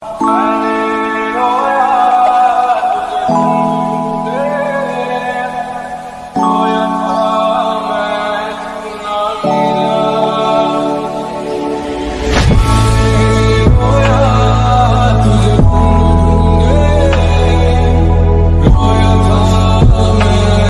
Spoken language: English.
Bye.